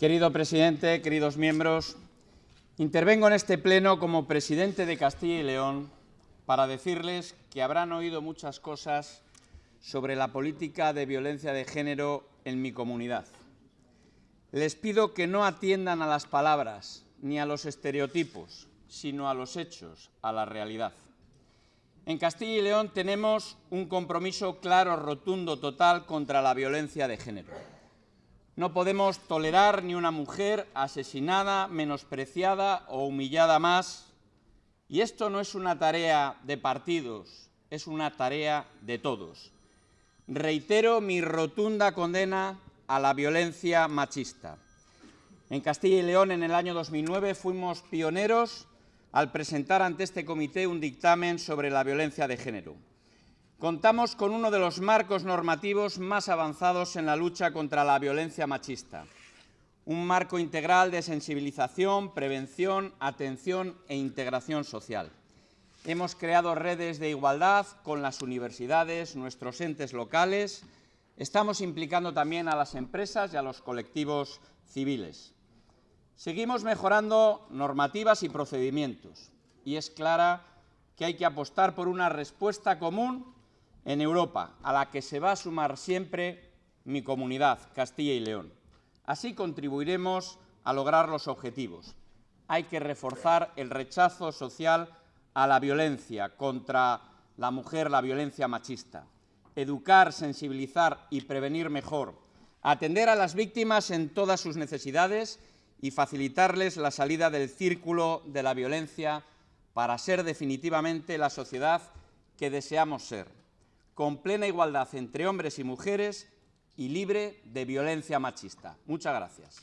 Querido presidente, queridos miembros, intervengo en este pleno como presidente de Castilla y León para decirles que habrán oído muchas cosas sobre la política de violencia de género en mi comunidad. Les pido que no atiendan a las palabras ni a los estereotipos, sino a los hechos, a la realidad. En Castilla y León tenemos un compromiso claro, rotundo, total contra la violencia de género. No podemos tolerar ni una mujer asesinada, menospreciada o humillada más. Y esto no es una tarea de partidos, es una tarea de todos. Reitero mi rotunda condena a la violencia machista. En Castilla y León, en el año 2009, fuimos pioneros al presentar ante este comité un dictamen sobre la violencia de género. Contamos con uno de los marcos normativos más avanzados en la lucha contra la violencia machista. Un marco integral de sensibilización, prevención, atención e integración social. Hemos creado redes de igualdad con las universidades, nuestros entes locales. Estamos implicando también a las empresas y a los colectivos civiles. Seguimos mejorando normativas y procedimientos y es clara que hay que apostar por una respuesta común en Europa, a la que se va a sumar siempre mi comunidad, Castilla y León. Así contribuiremos a lograr los objetivos. Hay que reforzar el rechazo social a la violencia contra la mujer, la violencia machista. Educar, sensibilizar y prevenir mejor. Atender a las víctimas en todas sus necesidades y facilitarles la salida del círculo de la violencia para ser definitivamente la sociedad que deseamos ser, con plena igualdad entre hombres y mujeres y libre de violencia machista. Muchas gracias.